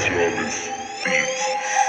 Flawless Beats.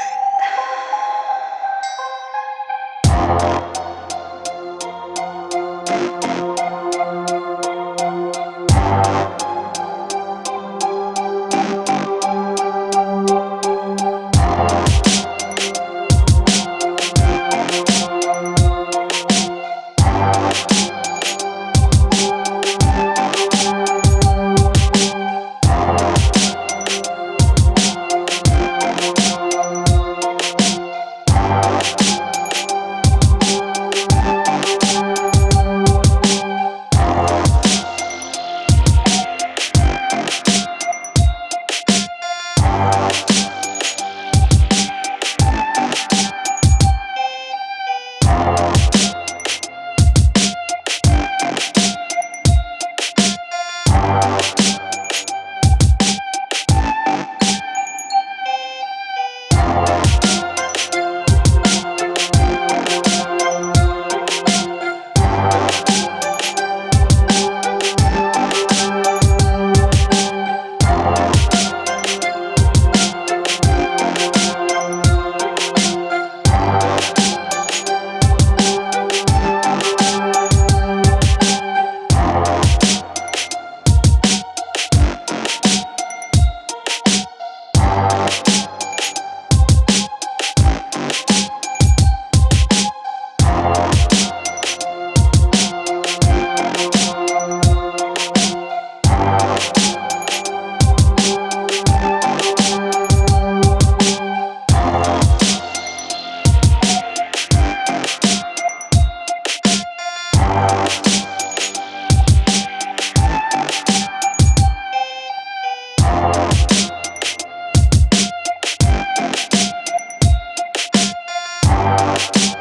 you. you